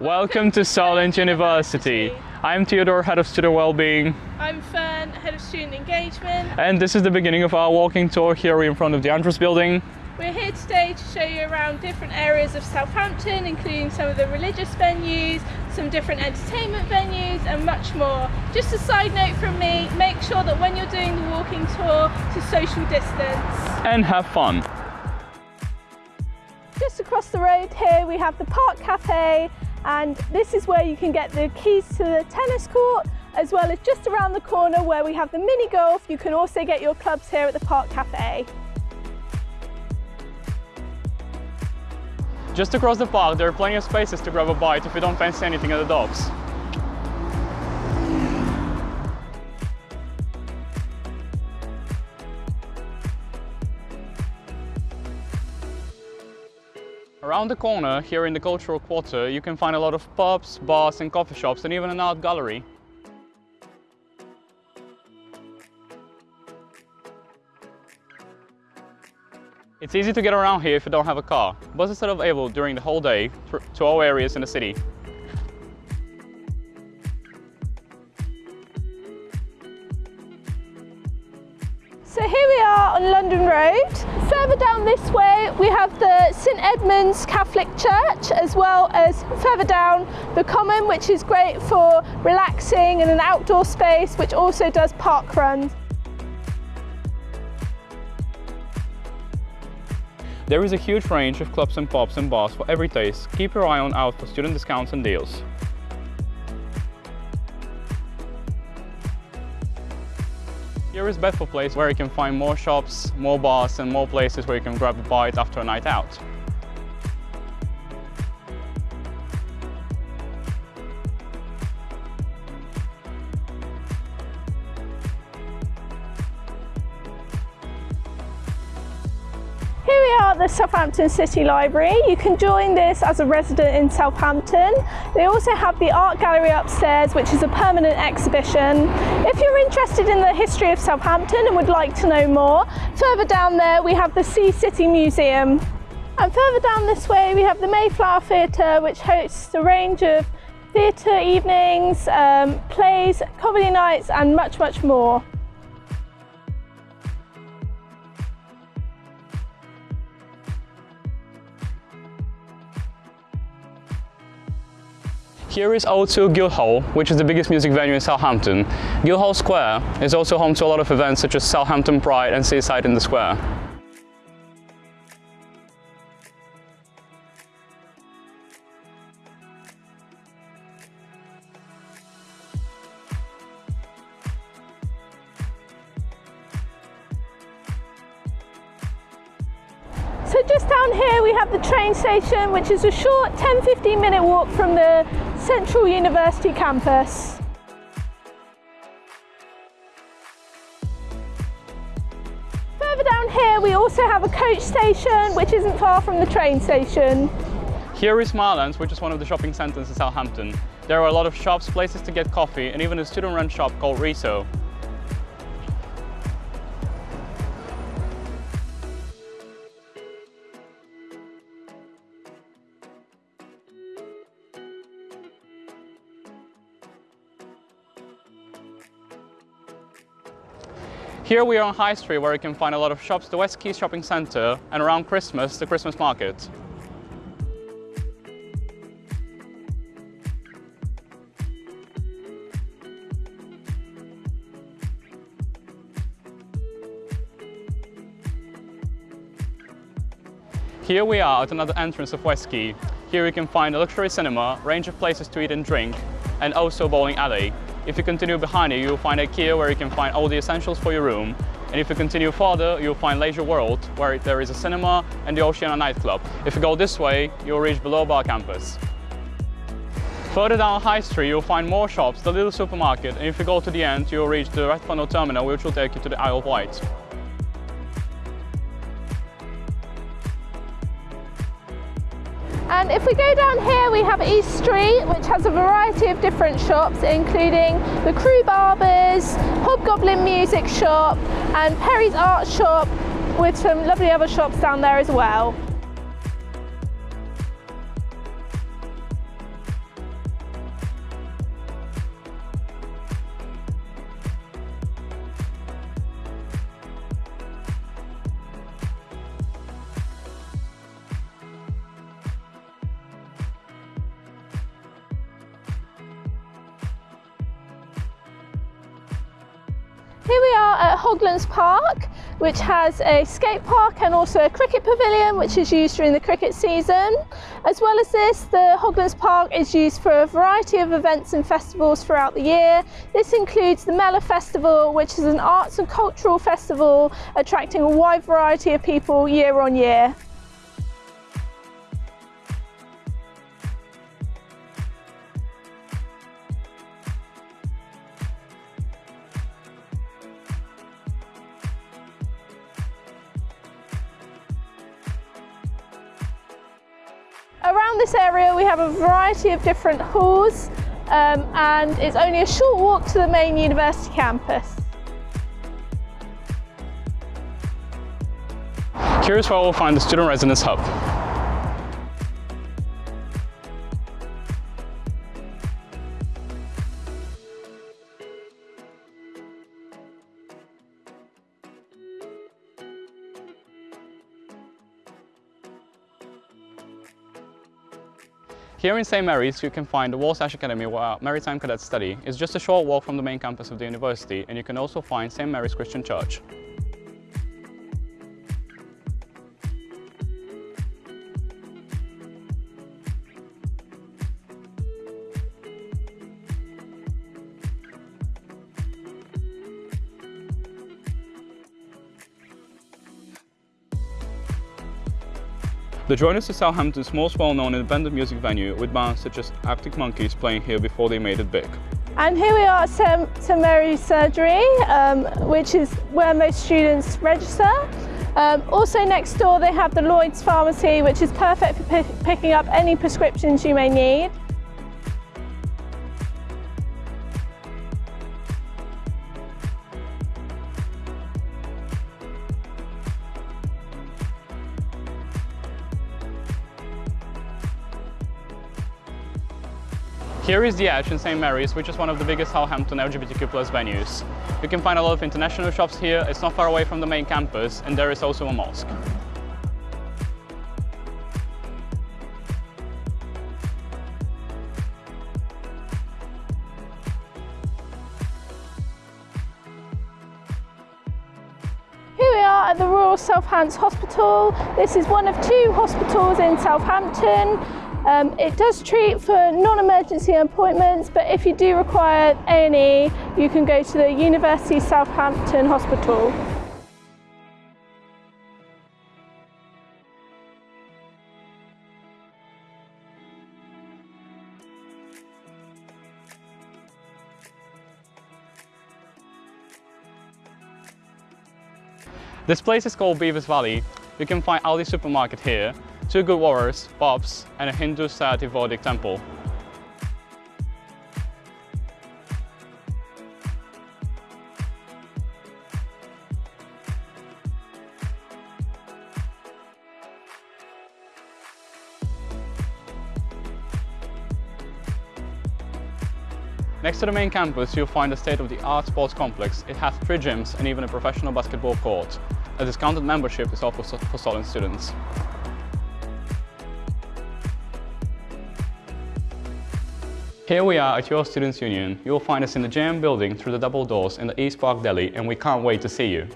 Welcome to Solent University. I'm Theodore, Head of Student Wellbeing. I'm Fern, Head of Student Engagement. And this is the beginning of our walking tour here in front of the Andrews building. We're here today to show you around different areas of Southampton, including some of the religious venues, some different entertainment venues and much more. Just a side note from me, make sure that when you're doing the walking tour to social distance. And have fun. Just across the road here we have the Park Cafe and this is where you can get the keys to the tennis court as well as just around the corner where we have the mini golf. You can also get your clubs here at the Park Cafe. Just across the park, there are plenty of spaces to grab a bite if you don't fancy anything at the docks. Around the corner, here in the Cultural Quarter, you can find a lot of pubs, bars and coffee shops and even an art gallery. It's easy to get around here if you don't have a car. Buses are available during the whole day to all areas in the city. This way we have the St Edmund's Catholic Church as well as further down the Common which is great for relaxing in an outdoor space which also does park runs. There is a huge range of clubs and pubs and bars for every taste. Keep your eye on out for student discounts and deals. Here is Bedford Place where you can find more shops, more bars and more places where you can grab a bite after a night out. The Southampton City Library. You can join this as a resident in Southampton. They also have the art gallery upstairs, which is a permanent exhibition. If you're interested in the history of Southampton and would like to know more, further down there we have the Sea City Museum. And further down this way we have the Mayflower Theatre, which hosts a range of theatre evenings, um, plays, comedy nights and much, much more. Here is O2 Guildhall, which is the biggest music venue in Southampton. Guildhall Square is also home to a lot of events such as Southampton Pride and Seaside in the Square. Here we have the train station which is a short 10-15 minute walk from the Central University campus. Further down here we also have a coach station which isn't far from the train station. Here is Marlands, which is one of the shopping centres in Southampton. There are a lot of shops, places to get coffee and even a student-run shop called Riso. Here we are on High Street where you can find a lot of shops, the West Quay Shopping Centre and around Christmas, the Christmas Market. Here we are at another entrance of West Quay. Here you can find a luxury cinema, range of places to eat and drink, and also bowling alley. If you continue behind it, you'll find IKEA where you can find all the essentials for your room. And if you continue further, you'll find Leisure World, where there is a cinema and the Oceana nightclub. If you go this way, you'll reach Below Bar campus. Further down High Street, you'll find more shops, the little supermarket, and if you go to the end, you'll reach the Red Funnel Terminal, which will take you to the Isle of Wight. And if we go down here, we have East Street, which has a variety of different shops, including the Crew Barbers, Hobgoblin Music Shop, and Perry's Art Shop, with some lovely other shops down there as well. Here we are at Hoglands Park, which has a skate park and also a cricket pavilion, which is used during the cricket season. As well as this, the Hoglands Park is used for a variety of events and festivals throughout the year. This includes the Mela Festival, which is an arts and cultural festival attracting a wide variety of people year on year. Around this area we have a variety of different halls um, and it's only a short walk to the main university campus. Here's where we'll find the Student Residence Hub. Here in St Mary's you can find the Warsash Academy where maritime cadets study. It's just a short walk from the main campus of the university and you can also find St Mary's Christian Church. The Joiners is Southampton's most well-known independent music venue with bands such as Arctic Monkeys playing here before they made it big. And here we are at St Mary's Surgery, um, which is where most students register. Um, also next door they have the Lloyd's Pharmacy, which is perfect for picking up any prescriptions you may need. Here is the Edge in St Mary's, which is one of the biggest Southampton LGBTQ venues. You can find a lot of international shops here, it's not far away from the main campus, and there is also a mosque. Here we are at the Royal Southampton Hospital. This is one of two hospitals in Southampton. Um, it does treat for non-emergency appointments, but if you do require A&E, you can go to the University Southampton Hospital. This place is called Bevois Valley. You can find Aldi supermarket here, two good warriors, Bobs, and a Hindu Sati Vedic temple. Next to the main campus, you'll find a state-of-the-art sports complex. It has three gyms and even a professional basketball court. A discounted membership is offered for Solent students. Here we are at your Students' Union. You will find us in the JAM building through the double doors in the East Park Deli and we can't wait to see you.